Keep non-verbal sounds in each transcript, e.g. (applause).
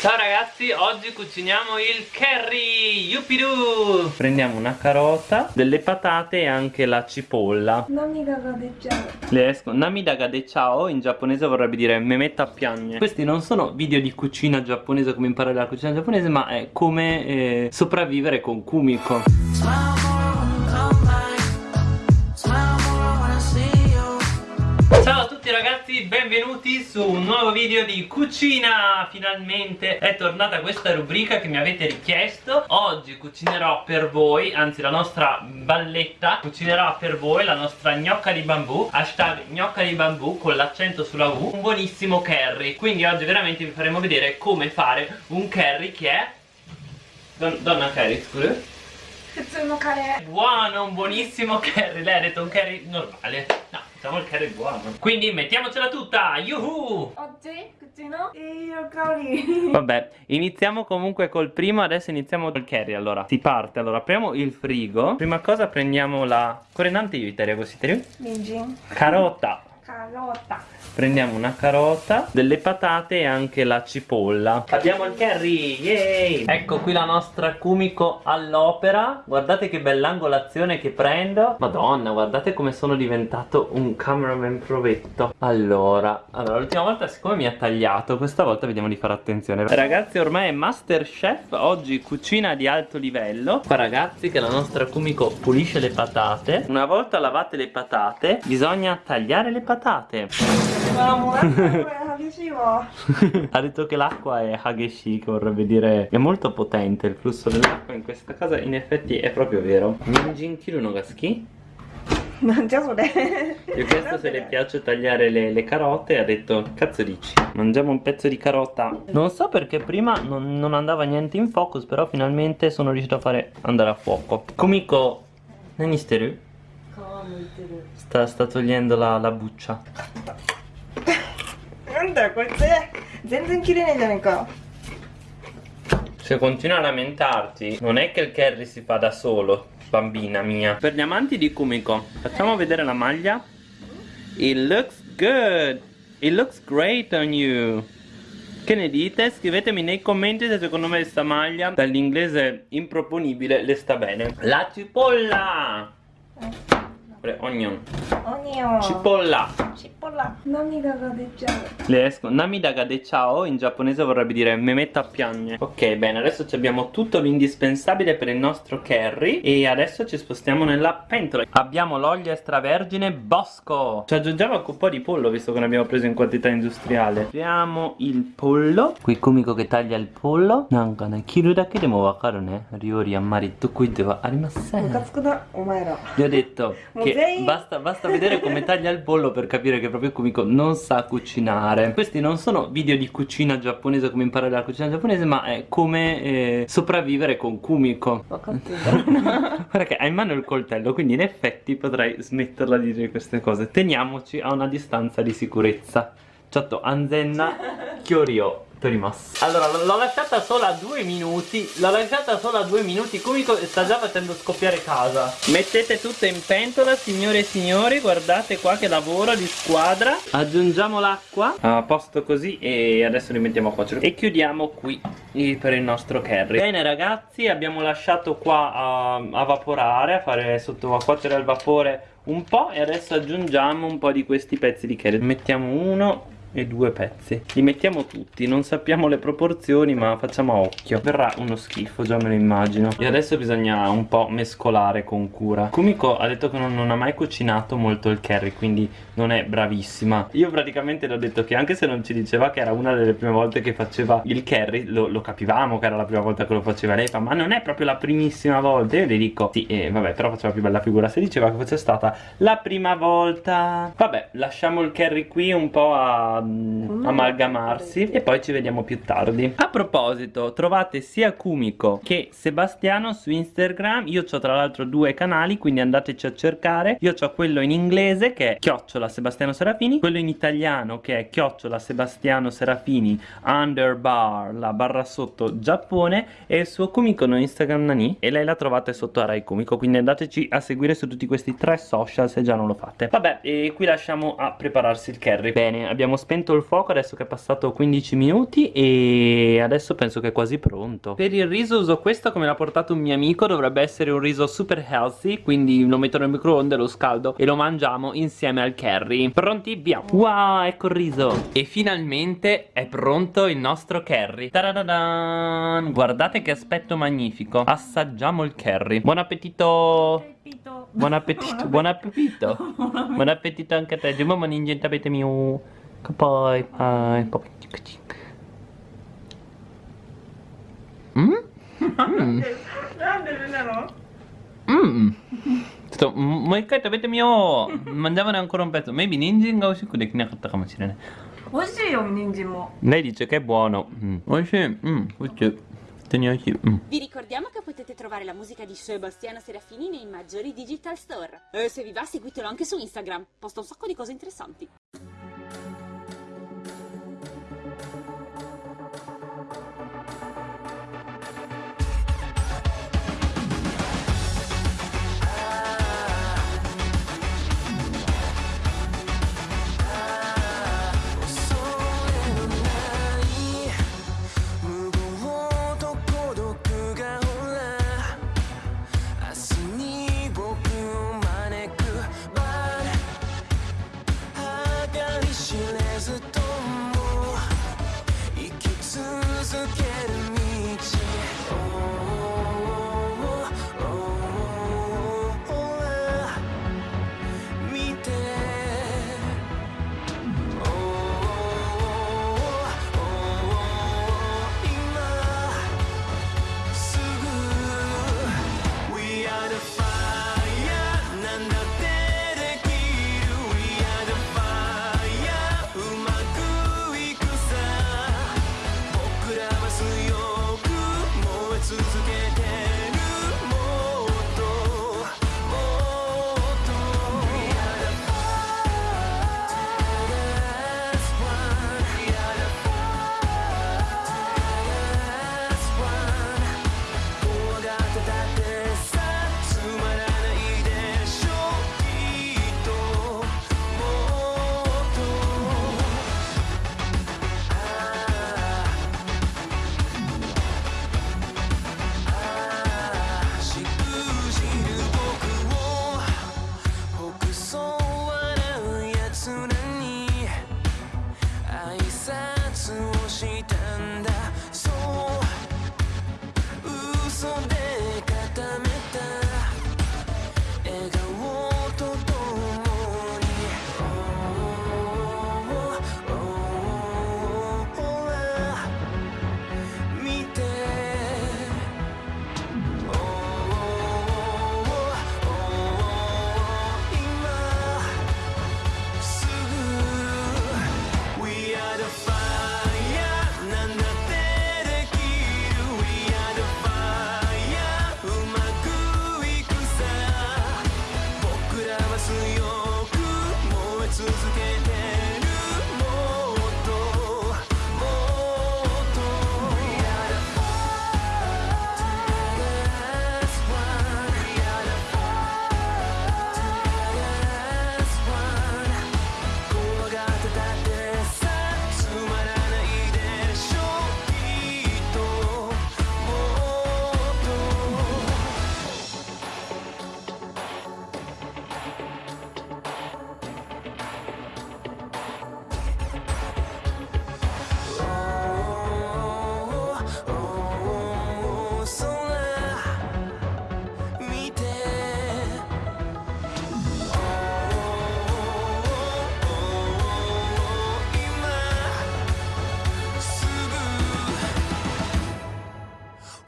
Ciao ragazzi, oggi cuciniamo il curry Yupiru Prendiamo una carota, delle patate e anche la cipolla. Namidaga de ciao. Le esco. Namidaga de ciao in giapponese vorrebbe dire memetta piagne Questi non sono video di cucina giapponese come imparare la cucina giapponese Ma è come eh, sopravvivere con Kumiko tutti ragazzi, benvenuti su un nuovo video di cucina. Finalmente è tornata questa rubrica che mi avete richiesto. Oggi cucinerò per voi, anzi la nostra balletta Cucinerà per voi la nostra gnocca di bambù. Hashtag gnocca di bambù con l'accento sulla U. Un buonissimo curry. Quindi oggi veramente vi faremo vedere come fare un curry che è Don Donna curry, scusa Buono, un buonissimo curry. Lei ha detto un curry normale. No Facciamo il curry buono Quindi mettiamocela tutta Yuhu! Oggi cucino? Il curry (laughs) Vabbè iniziamo comunque col primo Adesso iniziamo col curry allora. Si parte allora apriamo il frigo. Prima cosa prendiamo la Correnante io Italia così te Ninjin Carota. Carota Prendiamo una carota, delle patate e anche la cipolla. Abbiamo il curry, yay! Ecco qui la nostra Kumiko all'opera. Guardate che bell'angolazione che prendo. Madonna, guardate come sono diventato un cameraman provetto. Allora, allora l'ultima volta siccome mi ha tagliato Questa volta vediamo di fare attenzione. Ragazzi ormai è Masterchef Oggi cucina di alto livello. Qua ragazzi che la nostra Kumiko pulisce le patate. Una volta lavate le patate Bisogna tagliare le patate (laughs) ha detto che l'acqua è hageshi che vorrebbe dire è molto potente il flusso dell'acqua in questa casa. In effetti è proprio vero. Ninjin Kiru Gaski? Mangiasole Gli ho chiesto se le piace tagliare le, le, carote e ha detto cazzo dici. Mangiamo un pezzo di carota. Non so perché prima non, non andava niente in focus però finalmente sono riuscito a fare andare a fuoco. Kumiko Nani steru? Sta, sta togliendo la, la buccia なんだよこいつ全然切れないじゃないか Se continua a lamentarti, non è che il curry si fa da solo, bambina mia. Per gli amanti di Kumiko, facciamo vedere la maglia. It looks good. It looks great on you. Che ne dite? Scrivetemi nei commenti se secondo me questa maglia, dall'inglese improponibile, le sta bene. La cipolla! Onion. Onion. Cipolla. Cipolla. Namidaga de ciao. Le esco. Namidaga de ciao in giapponese vorrebbe dire memetta piagne. Ok, bene, adesso abbiamo tutto l'indispensabile per il nostro curry e adesso ci spostiamo nella pentola. Abbiamo l'olio extravergine Bosco. Ci aggiungiamo anche un po' di pollo visto che ne abbiamo preso in quantità industriale. Apriamo il pollo. Qui Kumiko che taglia il pollo. Nanka ne kiru dake demo wakaru ne. Ryori ammari tokui de wa arimasen. Gli ho detto che basta, basta vedere come taglia il pollo per capire che proprio Kumiko non sa cucinare. Questi non sono video di cucina giapponese come imparare la cucina giapponese Ma è come eh, sopravvivere con Kumiko (laughs) Guarda che ha in mano il coltello quindi in effetti potrei smetterla di dire queste cose. Teniamoci a una distanza di sicurezza. Chatto Anzenna Kyorio Torimas Allora l'ho lasciata solo a due minuti L'ho lasciata solo a due minuti Kumiko sta già facendo scoppiare casa. Mettete tutto in pentola signore e signori Guardate qua che lavoro di squadra. Aggiungiamo l'acqua. A posto così e adesso li mettiamo a cuocere. E chiudiamo qui per il nostro curry Bene ragazzi abbiamo lasciato qua a, a vaporare A fare sotto a cuocere al vapore un po' E adesso aggiungiamo un po' di questi pezzi di curry Mettiamo uno e due pezzi. Li mettiamo tutti non sappiamo le proporzioni ma facciamo a occhio. Verrà uno schifo già me lo immagino. E adesso bisogna un po' mescolare con cura. Kumiko ha detto che non, non ha mai cucinato molto il curry quindi non è bravissima. Io praticamente le ho detto che anche se non ci diceva che era una delle prime volte che faceva il curry lo, lo capivamo che era la prima volta che lo faceva lei fa ma non è proprio la primissima volta. Io le dico sì eh, vabbè però faceva più bella figura. Se diceva che fosse stata la prima volta. Vabbè lasciamo il curry qui un po' a amalgamarsi e poi ci vediamo più tardi. A proposito trovate sia Kumiko che Sebastiano su Instagram. Io ho tra l'altro due canali quindi andateci a cercare. Io ho quello in inglese che è chiocciola Sebastiano Serafini quello in italiano che è chiocciola Sebastiano Serafini underbar la barra sotto Giappone e il suo Kumiko no Instagram Nani. E lei la trovate sotto Arai Kumiko quindi andateci a seguire su tutti questi tre social se già non lo fate. Vabbè e qui lasciamo a prepararsi il curry bene abbiamo spazio spento il fuoco adesso che è passato 15 minuti e adesso penso che è quasi pronto. Per il riso uso questo come l'ha portato un mio amico Dovrebbe essere un riso super healthy Quindi lo metto nel microonde, lo scaldo e lo mangiamo insieme al curry. Pronti? Via! Wow, ecco il riso. E finalmente è pronto il nostro curry. Tadadadan! Guardate che aspetto magnifico. Assaggiamo il curry. Buon appetito! Buon appetito, buon appetito. (laughs) Buon appetito. Anche a te. Giù mamma ninja avete mio Poi, poi, poi Mm? Mm. (laughs) なんでなの Mm. ちょっともう一回食べてみよう Mangiavane ancora un pezzo Maybe 人参が美味しくできなかったかもしれない美味しいよ人参も Lei dice che è buono mm. 美味しいうん美味しい普通に美味しいうん Vi ricordiamo che potete trovare la musica di Sebastiano Serafini nei maggiori digital store. E se vi va, seguitelo anche su Instagram. Posta un sacco di cose interessanti.「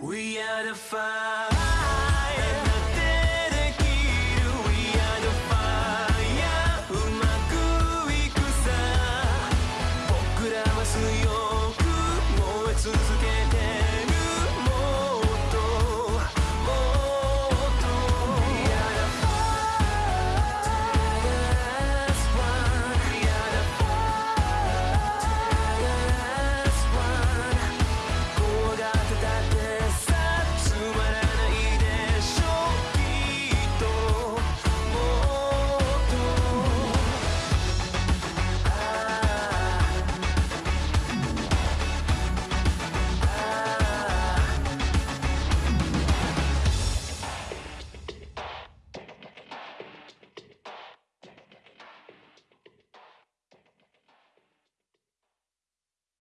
We are the fire.